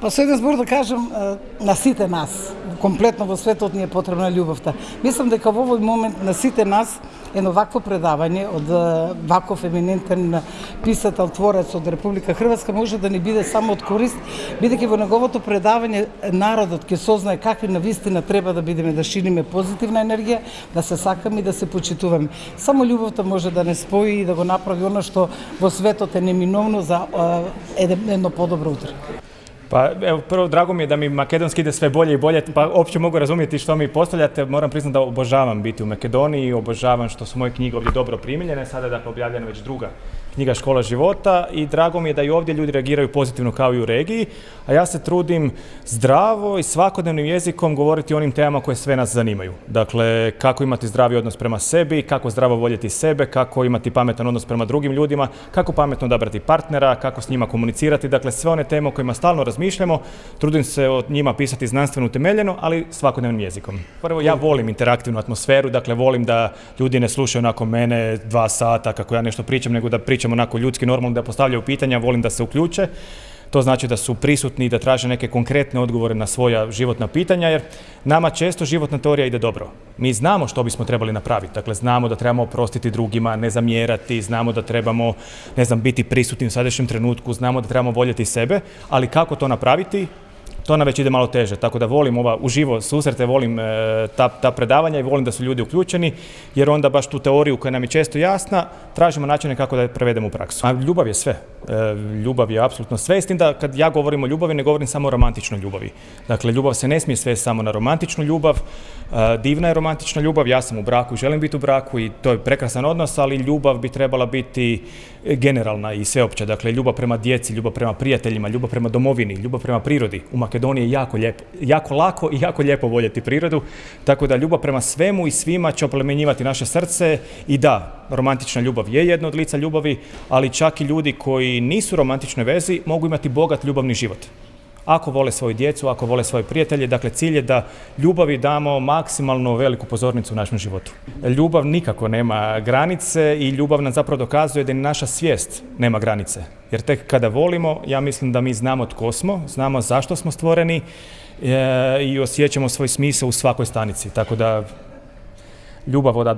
Па со еден збор да кажам, на сите нас, комплетно во светот ни е потребна љубовта. Мислам дека во овој момент на сите нас едно вакво предавање од ваков еминентен писател, творец од Република Хрватска може да ни биде само од корист, бидејќи во неговото предавање народот ќе сознае какви на вистина треба да бидеме, да шириме позитивна енергија, да се сакаме и да се почитуваме. Само љубовта може да не спои и да го направи оно што во светот е неминовно за едно подобро утре. Pa evo, prvo drago mi je da mi makedonski ide sve bolje i bolje, pa uopće mogu razumjeti što mi postavljate. Moram priznati da obožavam biti u Makedoniji, obožavam što su moje knjige ovdje dobro primiljene, sada je dakle objavljena već druga knjiga Škola života i drago mi je da i ovdje ljudi reagiraju pozitivno kao i u regiji, a ja se trudim zdravo i svakodnevnim jezikom govoriti o onim temama koje sve nas zanimaju. Dakle, kako imati zdravi odnos prema sebi, kako zdravo voljeti sebe, kako imati pametan odnos prema drugim ljudima, kako pametno odabrati partnera, kako s njima komunicirati, dakle sve one teme o kojima stalno trudim se o njima pisati znanstveno utemeljeno, ali svakodnevnim jezikom. Prvo, ja volim interaktivnu atmosferu, dakle volim da ljudi ne slušaju onako mene dva sata kako ja nešto pričam, nego da pričam onako ljudski normalno da postavljaju pitanja, volim da se uključe. To znači da su prisutni i da traže neke konkretne odgovore na svoja životna pitanja, jer nama često životna teorija ide dobro. Mi znamo što bismo trebali napraviti, dakle znamo da trebamo oprostiti drugima, ne zamjerati, znamo da trebamo, ne znam, biti prisutni u sadašnjem trenutku, znamo da trebamo voljeti sebe, ali kako to napraviti, to nam već ide malo teže, tako da volim ova uživo susrete, volim e, ta, ta predavanja i volim da su ljudi uključeni, jer onda baš tu teoriju koja nam je često jasna, tražimo načine kako da je prevedemo u praksu. A ljubav je sve. E, ljubav je apsolutno sve, s tim da kad ja govorim o ljubavi, ne govorim samo o romantičnoj ljubavi. Dakle, ljubav se ne smije sve samo na romantičnu ljubav, e, divna je romantična ljubav, ja sam u braku želim biti u braku i to je prekrasan odnos, ali ljubav bi trebala biti generalna i sveopća. Dakle, ljubav prema djeci, ljubav prema prijateljima, ljubav prema domovini, ljubav prema prirodi. U Makedoniji je jako, lijepo, jako lako i jako lijepo voljeti prirodu, tako da ljubav prema svemu i svima će oplemenjivati naše srce. I da, romantična ljubav je jedno od lica ljubavi, ali čak i ljudi koji nisu u romantičnoj vezi mogu imati bogat ljubavni život ako vole svoju djecu, ako vole svoje prijatelje. Dakle, cilj je da ljubavi damo maksimalno veliku pozornicu u našem životu. Ljubav nikako nema granice i ljubav nam zapravo dokazuje da i naša svijest nema granice. Jer tek kada volimo, ja mislim da mi znamo tko smo, znamo zašto smo stvoreni e, i osjećamo svoj smisao u svakoj stanici. Tako da ljubav voda